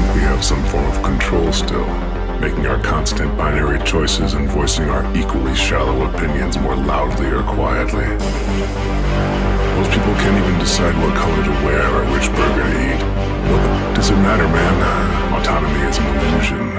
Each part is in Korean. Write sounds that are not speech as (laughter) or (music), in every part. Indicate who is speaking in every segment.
Speaker 1: think we have some form of control still, making our constant binary choices and voicing our equally shallow opinions more loudly or quietly. Most people can't even decide what color to wear or which burger to eat. What does it matter, man? Autonomy is an illusion.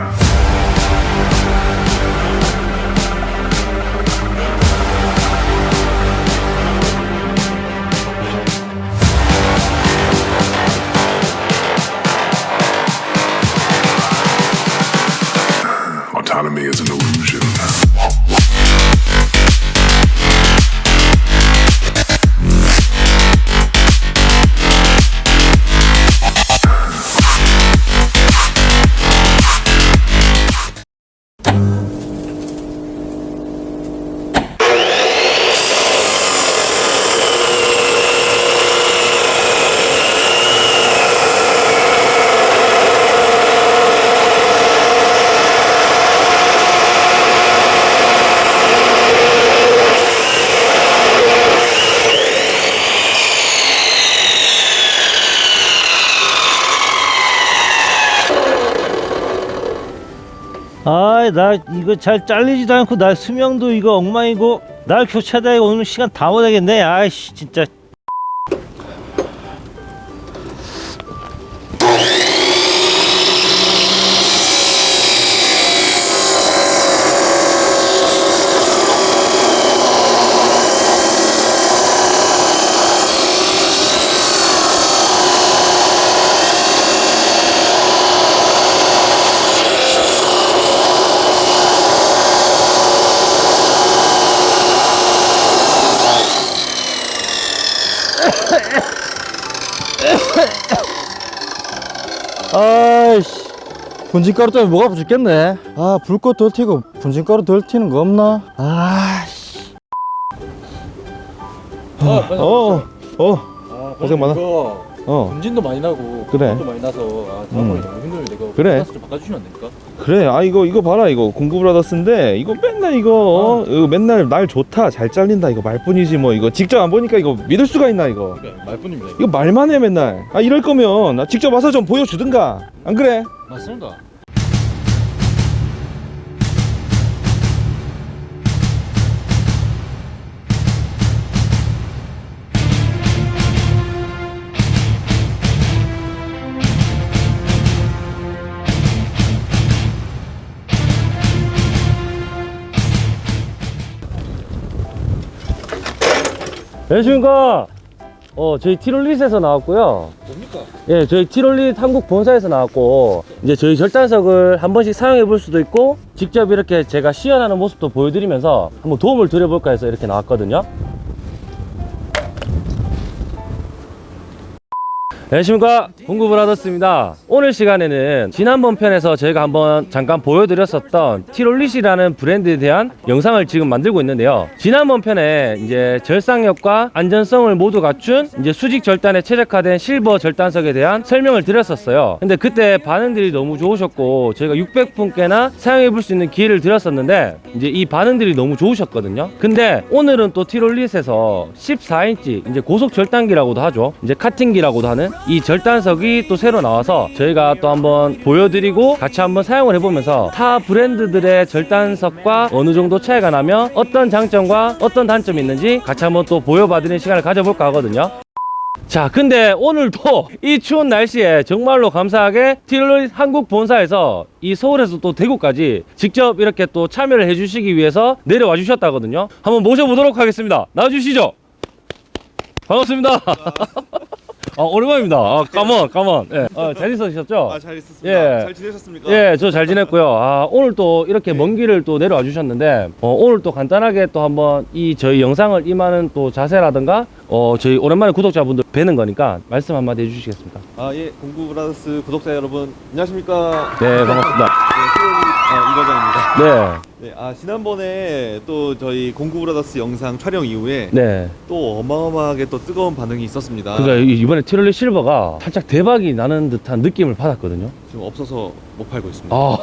Speaker 2: 아이 나 이거 잘 잘리지도 않고 나 수명도 이거 엉망이고 날 교체하다 오늘 시간 다 못하겠네. 아이씨 진짜
Speaker 3: 아이씨 분진가루 때문에 목 아파 죽겠네 아 불꽃 덜 튀고 분진가루 덜 튀는 거 없나 아씨
Speaker 4: 어,
Speaker 3: 어
Speaker 4: 아,
Speaker 3: 고생 많아. 어.
Speaker 4: 분진도 많이 나고
Speaker 3: 그래.
Speaker 4: 도 많이 나서 아, 작업하기 너무 힘들는데 이거
Speaker 3: 그래.
Speaker 4: 좀 바꿔주시면 안 됩니까?
Speaker 5: 그래 아 이거 이거 봐라 이거 공구브라더스인데 이거 맨날 이거 어? 이거 맨날 날 좋다 잘 잘린다 이거 말뿐이지 뭐 이거 직접 안 보니까 이거 믿을 수가 있나 이거
Speaker 4: 그러니까 말뿐입니다.
Speaker 5: 이거 말만 해 맨날 아 이럴 거면 나 직접 와서 좀 보여주든가 안 그래?
Speaker 4: 맞습니다.
Speaker 2: 안녕하십니까 어 저희 티롤릿에서 나왔고요
Speaker 4: 뭡니까?
Speaker 2: 예 저희 티롤릿 한국 본사에서 나왔고 이제 저희 절단석을 한 번씩 사용해 볼 수도 있고 직접 이렇게 제가 시연하는 모습도 보여드리면서 한번 도움을 드려볼까 해서 이렇게 나왔거든요 안녕하십니까? 공구브라더스입니다. 오늘 시간에는 지난번 편에서 저희가 한번 잠깐 보여드렸었던 티롤릿이라는 브랜드에 대한 영상을 지금 만들고 있는데요. 지난번 편에 이제 절상력과 안전성을 모두 갖춘 이제 수직 절단에 최적화된 실버 절단석에 대한 설명을 드렸었어요. 근데 그때 반응들이 너무 좋으셨고 저희가 600분께나 사용해 볼 수 있는 기회를 드렸었는데 이제 이 반응들이 너무 좋으셨거든요. 근데 오늘은 또 티롤릿에서 14인치 이제 고속 절단기라고도 하죠. 이제 카팅기라고도 하는 이 절단석이 또 새로 나와서 저희가 또 한번 보여드리고 같이 한번 사용을 해보면서 타 브랜드들의 절단석과 어느 정도 차이가 나며 어떤 장점과 어떤 단점이 있는지 같이 한번 또 보여봐드리는 시간을 가져볼까 하거든요. 자 근데 오늘도 이 추운 날씨에 정말로 감사하게 티롤릿 한국 본사에서 이 서울에서 또 대구까지 직접 이렇게 또 참여를 해주시기 위해서 내려와 주셨다거든요. 한번 모셔보도록 하겠습니다. 나와주시죠. 반갑습니다 아 오랜만입니다 아 come on come on 예. 아, 잘 있으셨죠?
Speaker 6: 아, 잘 있었습니다.
Speaker 2: 예.
Speaker 6: 잘 지내셨습니까?
Speaker 2: 예, 저 잘 지냈고요. 아, 오늘 또 이렇게 먼 길을 또 내려와 주셨는데, 어, 오늘 또 간단하게 또 한번 이 저희 영상을 임하는 또 자세라든가, 어, 저희 오랜만에 구독자분들 뵈는 거니까 말씀 한마디 해주시겠습니까?
Speaker 6: 아, 예. 공구 브라더스 구독자 여러분, 안녕하십니까?
Speaker 2: 네, 반갑습니다.
Speaker 6: 네, 수요일 아, 이 과장입니다.
Speaker 2: 네.
Speaker 6: 네, 아 지난번에 또 저희 공구 브라더스 영상 촬영 이후에
Speaker 2: 네.
Speaker 6: 또 어마어마하게 또 뜨거운 반응이 있었습니다.
Speaker 2: 그러니까 이- 이번에 티롤리 실버가 살짝 대박이 나는 듯한 느낌을 받았거든요.
Speaker 6: 지금 없어서 못 팔고 있습니다.
Speaker 2: 아,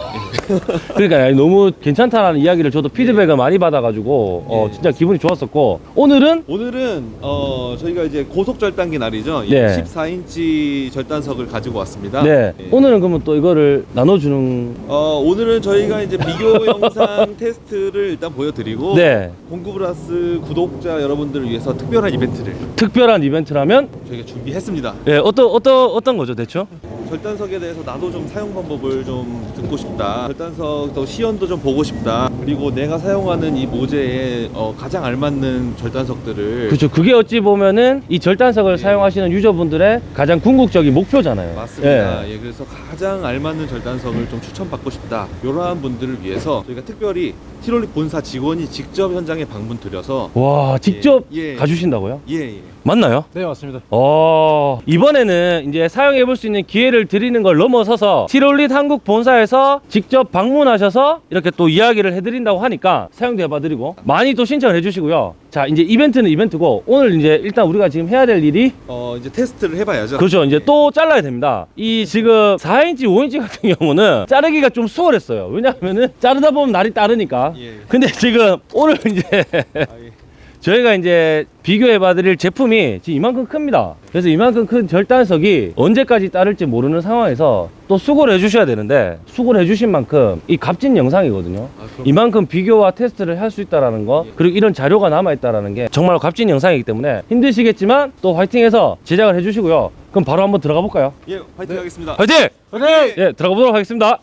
Speaker 2: (laughs) 그러니까 너무 괜찮다라는 이야기를 저도 피드백을 많이 받아가지고 어,
Speaker 6: 예.
Speaker 2: 진짜 기분이 좋았었고 오늘은
Speaker 6: 오늘은 어 저희가 이제 고속 절단기 날이죠.
Speaker 2: 네.
Speaker 6: 14인치 절단석을 가지고 왔습니다.
Speaker 2: 네
Speaker 6: 예.
Speaker 2: 오늘은 그러면 또 이거를 나눠주는
Speaker 6: 어 오늘은 저희가 이제 비교 (laughs) 영상 테스트를 일단 보여드리고
Speaker 2: 네
Speaker 6: 공구 브라더스 구독자 여러분들을 위해서 특별한 이벤트를
Speaker 2: 특별한 이벤트라면
Speaker 6: 저희가 준비했습니다.
Speaker 2: 예 어떤 어떤 어떤 거죠 대충?
Speaker 6: 절단석에 대해서 나도 좀 사용 방법을 좀 듣고 싶다. 절단석 또 시연도 좀 보고 싶다. 그리고 내가 사용하는 이 모재에 어, 가장 알맞는 절단석들을
Speaker 2: 그렇죠. 그게 어찌 보면은 이 절단석을 사용하시는 유저분들의 가장 궁극적인 목표잖아요.
Speaker 6: 맞습니다.
Speaker 2: 예.
Speaker 6: 예, 그래서 가장 알맞는 절단석을 좀 추천받고 싶다. 이러한 분들을 위해서 저희가 특별히 티롤리 본사 직원이 직접 현장에 방문 드려서
Speaker 2: 와 직접
Speaker 6: 예, 예.
Speaker 2: 가주신다고요?
Speaker 6: 예, 예.
Speaker 2: 맞나요?
Speaker 4: 네 맞습니다.
Speaker 2: 어 이번에는 이제 사용해 볼 수 있는 기회를 드리는 걸 넘어서서 티롤릿 한국 본사에서 직접 방문하셔서 이렇게 또 이야기를 해드린다고 하니까 사용도 해봐드리고 많이 또 신청을 해주시고요. 자 이제 이벤트는 이벤트고 오늘 이제 일단 우리가 지금 해야 될 일이
Speaker 6: 어, 이제 테스트를 해봐야죠.
Speaker 2: 그렇죠. 이제
Speaker 6: 예.
Speaker 2: 또 잘라야 됩니다. 이 지금 4인치, 5인치 같은 경우는 자르기가 좀 수월했어요. 왜냐하면은 자르다 보면 날이 따르니까.
Speaker 6: 예.
Speaker 2: 근데 지금 오늘 이제
Speaker 6: 아, 예.
Speaker 2: 저희가 이제 비교해 봐 드릴 제품이 지금 이만큼 큽니다. 그래서 이만큼 큰 절단석이 언제까지 따를지 모르는 상황에서 또 수고를 해 주셔야 되는데 수고를 해 주신 만큼 이 값진 영상이거든요.
Speaker 6: 아,
Speaker 2: 이만큼 비교와 테스트를 할 수 있다라는 거
Speaker 6: 예.
Speaker 2: 그리고 이런 자료가 남아 있다라는 게 정말 값진 영상이기 때문에 힘드시겠지만 또 화이팅해서 제작을 해 주시고요. 그럼 바로 한번 들어가 볼까요?
Speaker 6: 예, 파이팅 하겠습니다.
Speaker 2: 화이팅! 예, 들어가 보도록 하겠습니다.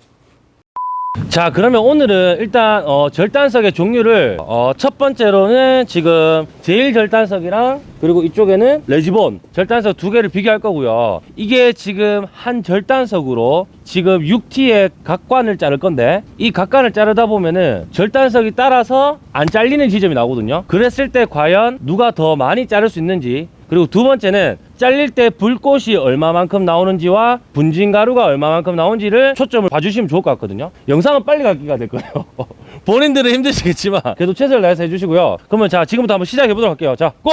Speaker 2: 자, 그러면 오늘은 일단 어, 절단석의 종류를 어, 첫 번째로는 지금 제일 절단석이랑 그리고 이쪽에는 레지본 절단석 두 개를 비교할 거고요. 이게 지금 한 절단석으로 지금 6T의 각관을 자를 건데 이 각관을 자르다 보면은 절단석이 따라서 안 잘리는 지점이 나오거든요. 그랬을 때 과연 누가 더 많이 자를 수 있는지 그리고 두 번째는 잘릴 때 불꽃이 얼마만큼 나오는지와 분진 가루가 얼마만큼 나오는지를 초점을 봐주시면 좋을 것 같거든요. 영상은 빨리 가기가 될 거예요. (laughs) 본인들은 힘드시겠지만 그래도 최선을 다해서 해주시고요. 그러면 자 지금부터 한번 시작해 보도록 할게요. 자, 고!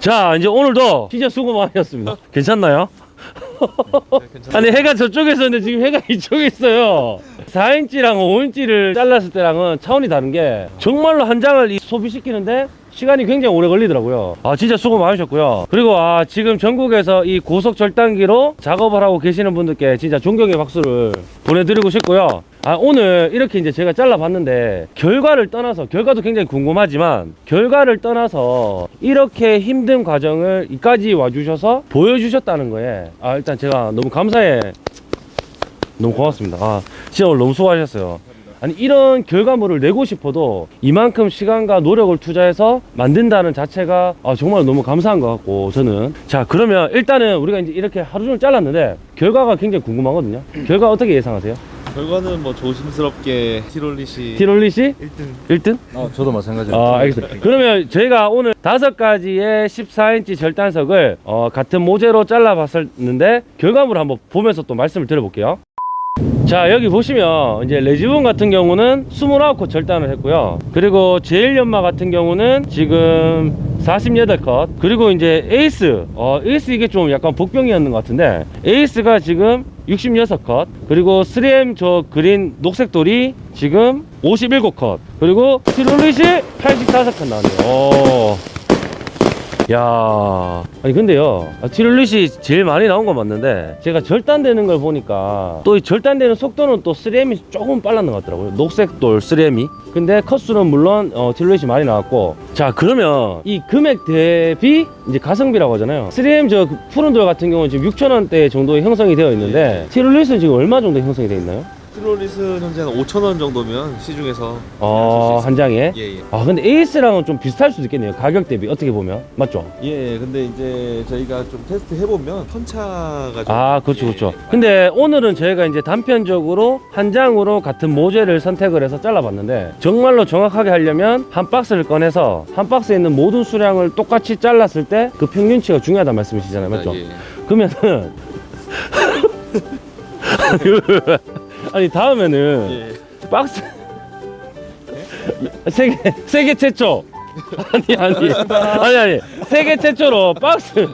Speaker 2: 자 이제 오늘도 진짜 수고 많으셨습니다. 괜찮나요? 아니 해가 저쪽에 있었는데 지금 해가 이쪽에 있어요 4인치랑 5인치를 잘랐을 때랑은 차원이 다른 게 정말로 한 장을 이 소비시키는데 시간이 굉장히 오래 걸리더라고요. 아 진짜 수고 많으셨고요. 그리고 아 지금 전국에서 이 고속 절단기로 작업을 하고 계시는 분들께 진짜 존경의 박수를 보내드리고 싶고요. 아 오늘 이렇게 이제 제가 잘라봤는데 결과를 떠나서 결과도 굉장히 궁금하지만 결과를 떠나서 이렇게 힘든 과정을 이까지 와주셔서 보여주셨다는 거에 아 일단 제가 너무 감사해. 너무 고맙습니다. 아 진짜 오늘 너무 수고하셨어요 아니 이런 결과물을 내고 싶어도 이만큼 시간과 노력을 투자해서 만든다는 자체가 아, 정말 너무 감사한 것 같고 저는 자 그러면 일단은 우리가 이제 이렇게 하루 종일 잘랐는데 결과가 굉장히 궁금하거든요 결과 어떻게 예상하세요?
Speaker 6: 결과는 뭐 조심스럽게 티롤릿이
Speaker 2: 티롤릿이
Speaker 6: 1등
Speaker 2: 1등?
Speaker 3: 아 저도 마찬가지예요
Speaker 2: 아, 알겠습니다. 그러면 저희가 오늘 다섯 가지의 14인치 절단석을 어, 같은 모재로 잘라 봤었는데 결과물을 한번 보면서 또 말씀을 드려볼게요. 자 여기 보시면 이제 레지본 같은 경우는 29컷 절단을 했고요. 그리고 제일 연마 같은 경우는 지금 48컷. 그리고 이제 에이스. 어 에이스 이게 좀 약간 복병이었는 것 같은데 에이스가 지금 66컷. 그리고 3M 저 그린 녹색 돌이 지금 57컷. 그리고 티롤릿이 85컷 나왔네요. 오. 야. 아니 근데요 아, 티롤릿이 제일 많이 나온 건 맞는데 제가 절단되는 걸 보니까 또 이 절단되는 속도는 또 3M이 조금 빨랐는 것 같더라고요. 녹색돌 3M이 근데 컷수는 물론 어, 티롤릿이 많이 나왔고. 자 그러면 이 금액 대비 이제 가성비라고 하잖아요. 3M 저 푸른 돌 같은 경우는 지금 6천원대 정도의 형성이 되어 있는데 티롤릿은 지금 얼마 정도 형성이 되어 있나요?
Speaker 6: 티롤릿은 현재 한 5천 원 정도면 시중에서
Speaker 2: 어, 한 장에?
Speaker 6: 예 예.
Speaker 2: 아 근데 에이스랑은 좀 비슷할 수도 있겠네요. 가격 대비. 어떻게 보면. 맞죠?
Speaker 6: 예, 근데 이제 저희가 좀 테스트 해보면 편차가
Speaker 2: 좀아 그렇죠
Speaker 6: 예,
Speaker 2: 그렇죠. 근데 오늘은 저희가 이제 단편적으로 한 장으로 같은 모재를 선택을 해서 잘라봤는데 정말로 정확하게 하려면 한 박스를 꺼내서 한 박스에 있는 모든 수량을 똑같이 잘랐을 때 그 평균치가 중요하다는 말씀이시잖아요. 맞죠?
Speaker 6: 예.
Speaker 2: 그러면은 (laughs) (laughs) 아니 다음에는
Speaker 6: 예.
Speaker 2: 박스 (laughs) 세계 세계 최초 아니 아니 아니 아니 세계 최초로 박스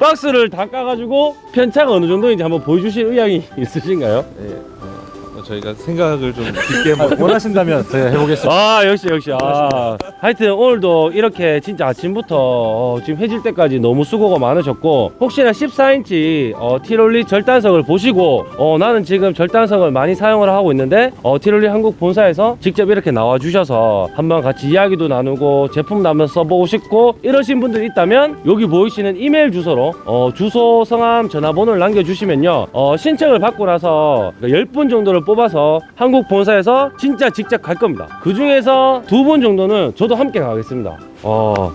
Speaker 2: 박스를 다 까가지고 편차가 어느 정도인지 한번 보여주실 의향이 있으신가요?
Speaker 6: 예. 어, 저희가 생각을 좀 깊게 한번
Speaker 3: 원하신다면 제가 해보겠습니다.
Speaker 2: 아 역시 역시. 아. 하여튼 오늘도 이렇게 진짜 아침부터 어, 지금 해질 때까지 너무 수고가 많으셨고 혹시나 14인치 어, 티롤리 절단석을 보시고 어, 나는 지금 절단석을 많이 사용을 하고 있는데 어, 티롤리 한국 본사에서 직접 이렇게 나와 주셔서 한번 같이 이야기도 나누고 제품도 한번 써보고 싶고 이러신 분들 있다면 여기 보이시는 이메일 주소로 어, 주소 성함 전화번호를 남겨주시면요. 어, 신청을 받고 나서 10분 정도를 뽑아서 한국 본사에서 진짜 직접 갈 겁니다. 그 중에서 두 분 정도는 저도 함께 가겠습니다. 어.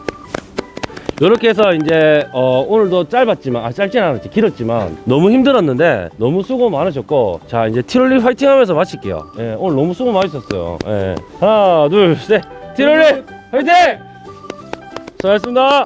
Speaker 2: 이렇게 해서 이제 어, 오늘도 짧았지만 아 짧진 않았지. 길었지만 너무 힘들었는데 너무 수고 많으셨고 자 이제 티롤리 화이팅 하면서 마칠게요. 예, 오늘 너무 수고 많으셨어요. 예. 하나 둘 셋. 티롤리 화이팅! 수고하셨습니다